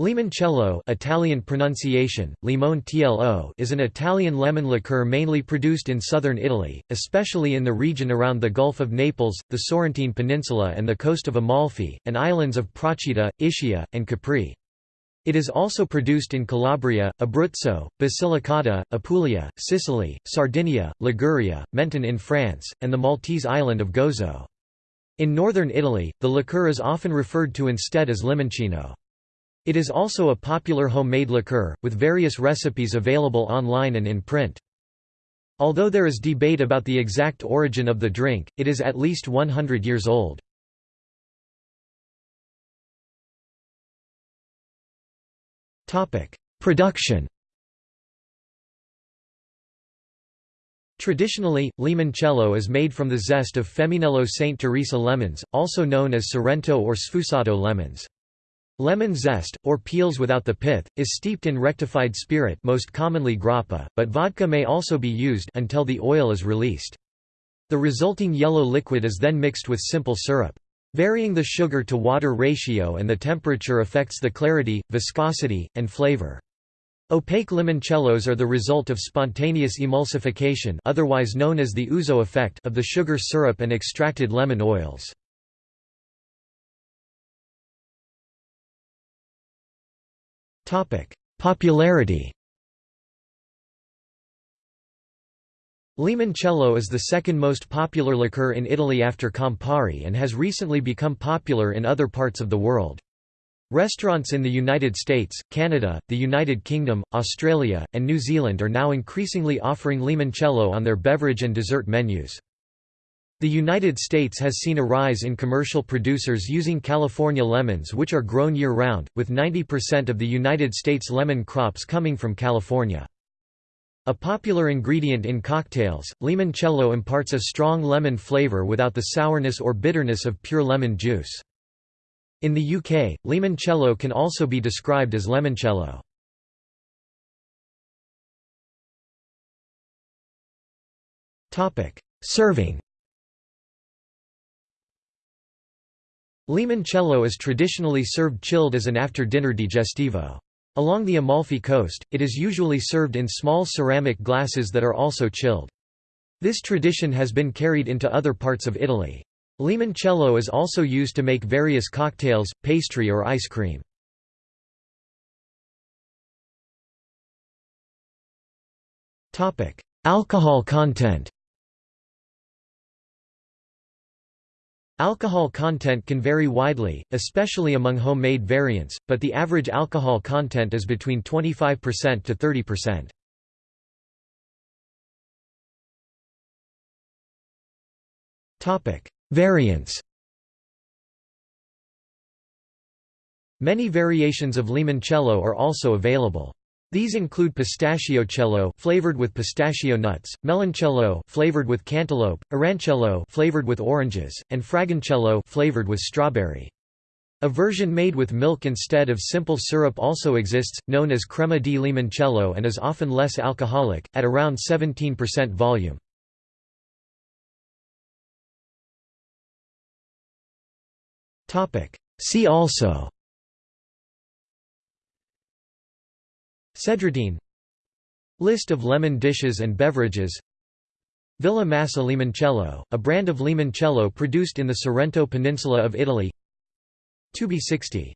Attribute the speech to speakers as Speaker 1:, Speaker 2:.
Speaker 1: Limoncello Italian pronunciation, limone tlo is an Italian lemon liqueur mainly produced in southern Italy, especially in the region around the Gulf of Naples, the Sorrentine Peninsula and the coast of Amalfi, and islands of Procida, Ischia, and Capri. It is also produced in Calabria, Abruzzo, Basilicata, Apulia, Sicily, Sardinia, Liguria, Menton in France, and the Maltese island of Gozo. In northern Italy, the liqueur is often referred to instead as limoncino. It is also a popular homemade liqueur, with various recipes available online and in print. Although there is debate about the exact origin of the drink, it is at least 100 years old. Production Traditionally, limoncello is made from the zest of Femminello St. Teresa lemons, also known as Sorrento or Sfusato lemons. Lemon zest, or peels without the pith, is steeped in rectified spirit most commonly grappa, but vodka may also be used until the oil is released. The resulting yellow liquid is then mixed with simple syrup. Varying the sugar to water ratio and the temperature affects the clarity, viscosity, and flavor. Opaque limoncellos are the result of spontaneous emulsification otherwise known as the ouzo effect of the sugar syrup and extracted lemon oils. Popularity Limoncello is the second most popular liqueur in Italy after Campari and has recently become popular in other parts of the world. Restaurants in the United States, Canada, the United Kingdom, Australia, and New Zealand are now increasingly offering limoncello on their beverage and dessert menus. The United States has seen a rise in commercial producers using California lemons which are grown year-round, with 90% of the United States lemon crops coming from California. A popular ingredient in cocktails, limoncello imparts a strong lemon flavor without the sourness or bitterness of pure lemon juice. In the UK, limoncello can also be described as lemoncello. Serving Limoncello is traditionally served chilled as an after-dinner digestivo. Along the Amalfi coast, it is usually served in small ceramic glasses that are also chilled. This tradition has been carried into other parts of Italy. Limoncello is also used to make various cocktails, pastry or ice cream. Alcohol content Alcohol content can vary widely, especially among homemade variants, but the average alcohol content is between 25% to 30%. Topic: Variants. Many variations of limoncello are also available. These include pistachiocello flavored with pistachio nuts, meloncello flavored with cantaloupe, arancello flavored with oranges, and fragoncello flavored with strawberry. A version made with milk instead of simple syrup also exists, known as crema di limoncello and is often less alcoholic, at around 17% volume. See also Cedratine List of lemon dishes and beverages. Villa Massa Limoncello, a brand of limoncello produced in the Sorrento Peninsula of Italy. 2B60